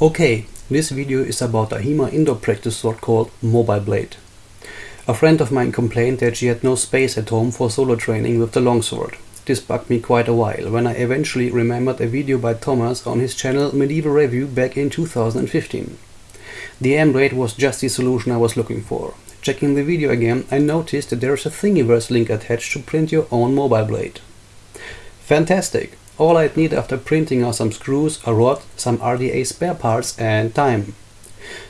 Okay, this video is about a HEMA indoor practice sword called Mobile Blade. A friend of mine complained that she had no space at home for solo training with the longsword. This bugged me quite a while, when I eventually remembered a video by Thomas on his channel Medieval Review back in 2015. The M-Blade was just the solution I was looking for. Checking the video again, I noticed that there is a Thingiverse link attached to print your own mobile blade. Fantastic! All I'd need after printing are some screws, a rod, some RDA spare parts and time.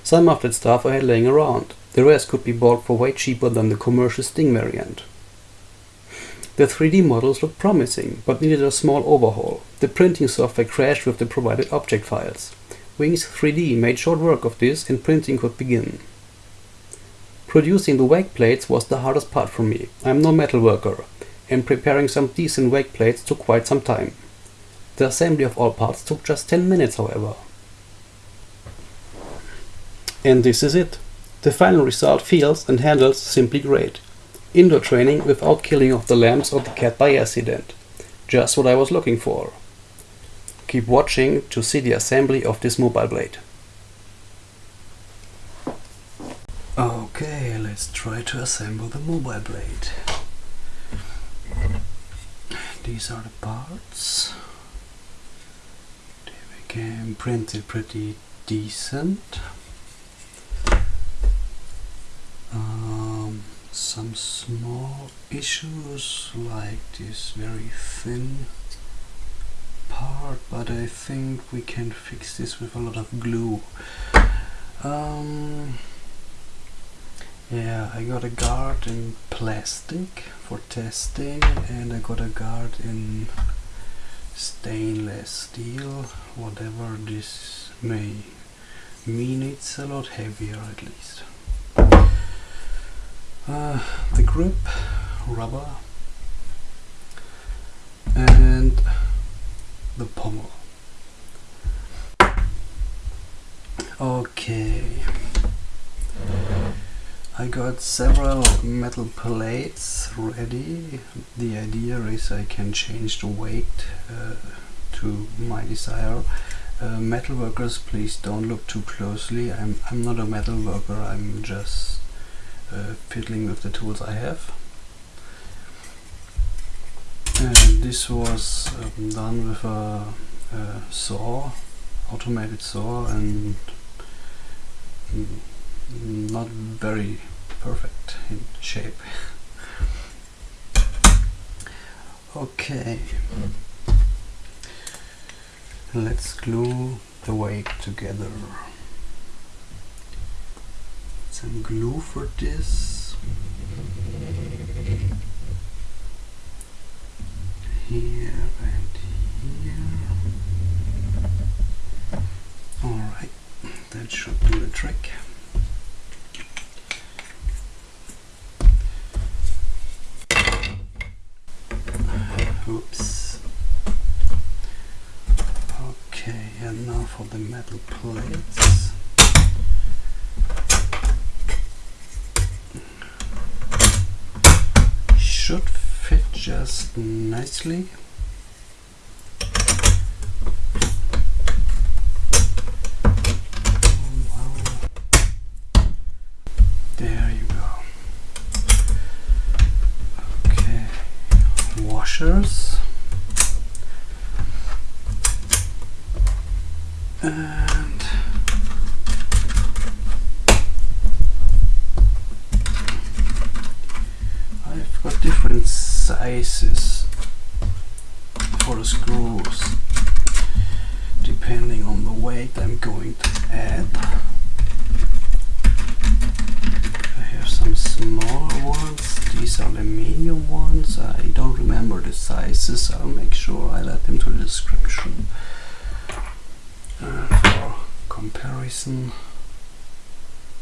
Some of that stuff I had laying around. The rest could be bought for way cheaper than the commercial Sting variant. The 3D models looked promising, but needed a small overhaul. The printing software crashed with the provided object files. Wings 3D made short work of this and printing could begin. Producing the wake plates was the hardest part for me. I'm no metal worker, and preparing some decent wake plates took quite some time. The assembly of all parts took just 10 minutes however. And this is it. The final result feels and handles simply great. Indoor training without killing off the lambs or the cat by accident. Just what I was looking for. Keep watching to see the assembly of this mobile blade. Okay, let's try to assemble the mobile blade. These are the parts can print it pretty decent. Um, some small issues like this very thin part, but I think we can fix this with a lot of glue. Um, yeah, I got a guard in plastic for testing and I got a guard in stainless steel whatever this may mean it's a lot heavier at least. Uh, the grip rubber and the pommel. Okay I got several metal plates ready. The idea is I can change the weight uh, to my desire. Uh, metal workers, please don't look too closely. I'm, I'm not a metal worker, I'm just uh, fiddling with the tools I have. And this was um, done with a, a saw, automated saw and mm, not very perfect in shape. okay, let's glue the weight together. Some glue for this. Here. Alright, that should do the trick. Oops. Okay, and now for the metal plates. Should fit just nicely. There you go. Okay, washers. And I've got different sizes for the screws depending on the weight I'm going to add. I have some smaller ones, these are the medium ones, I don't remember the sizes, I'll make sure I add them to the description. Uh, for comparison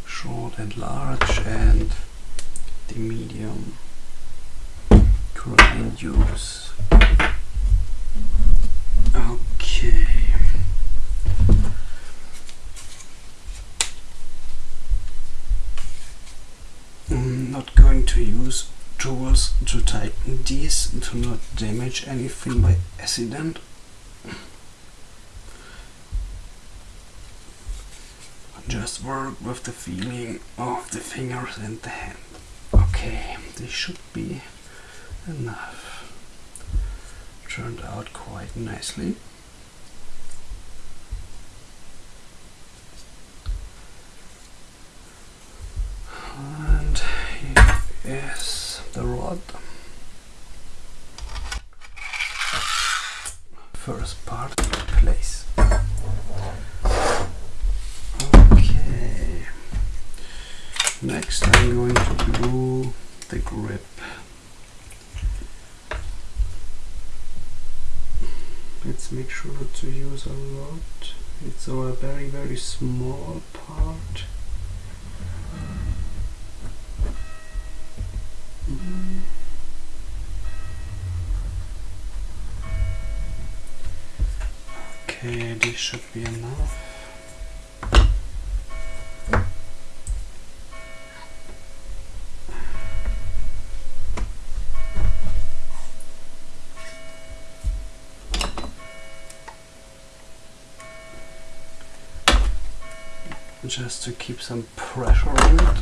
short and large and the medium use okay. I'm not going to use tools to tighten these to not damage anything by accident. Just work with the feeling of the fingers and the hand. Okay, this should be enough. Turned out quite nicely. And here is the rod. First part in place. Okay. Next I'm going to glue the grip. Let's make sure to use a lot. It's a very very small part. Mm. Okay, this should be enough. Just to keep some pressure on it.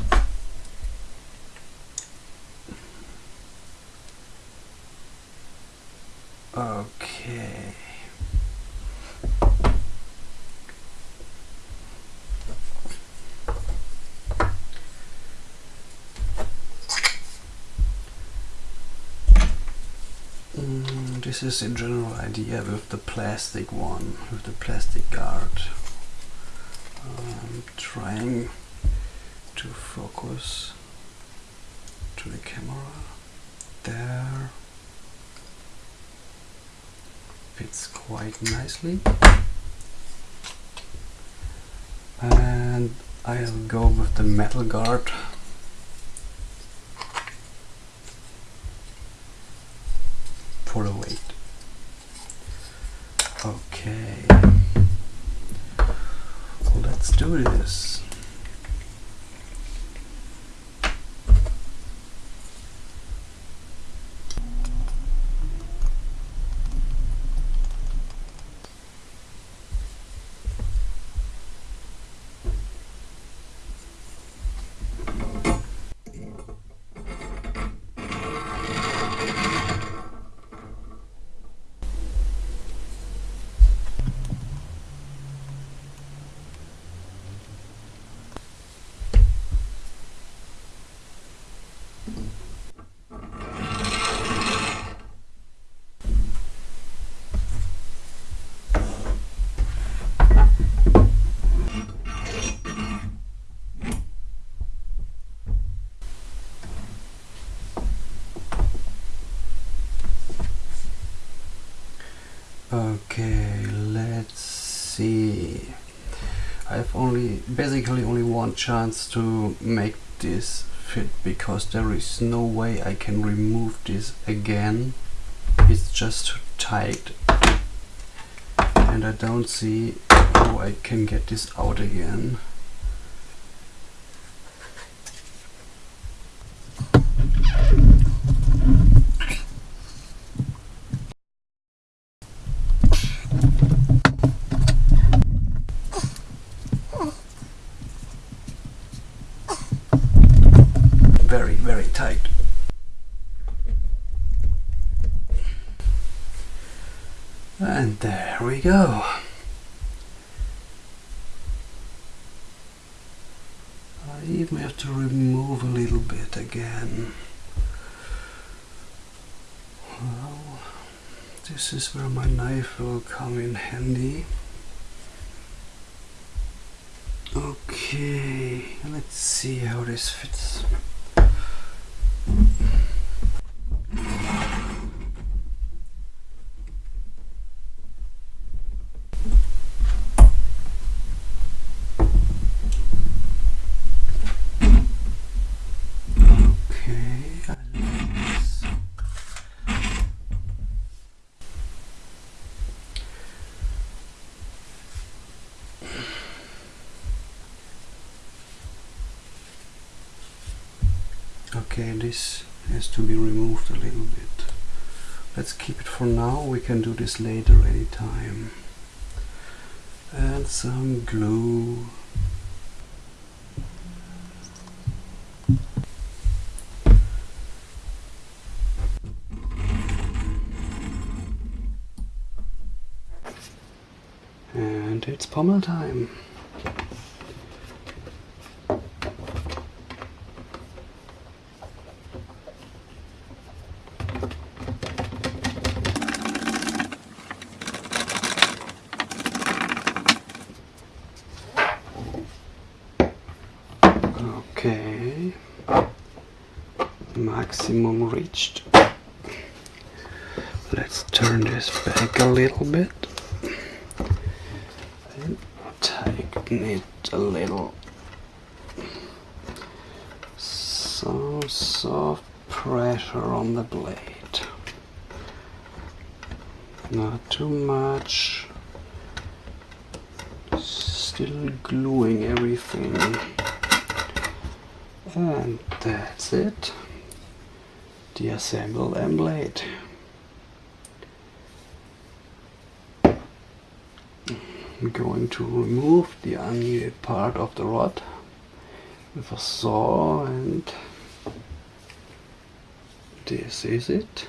Okay. Mm, this is a general idea with the plastic one, with the plastic guard. I'm trying to focus to the camera. There. Fits quite nicely. And I'll go with the metal guard Okay, let's see. I have only basically only one chance to make this fit because there is no way I can remove this again. It's just too tight and I don't see how I can get this out again. very very tight and there we go. I even have to remove a little bit again. Well this is where my knife will come in handy. Okay let's see how this fits okay this has to be removed a little bit. Let's keep it for now. We can do this later anytime. Add some glue. And it's pommel time. Maximum reached. Let's turn this back a little bit and tighten it a little. Some soft pressure on the blade. Not too much. Still gluing everything. And that's it. The assembled M-Blade. I'm going to remove the unneeded part of the rod with a saw and this is it.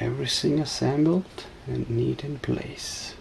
Everything assembled and neat in place.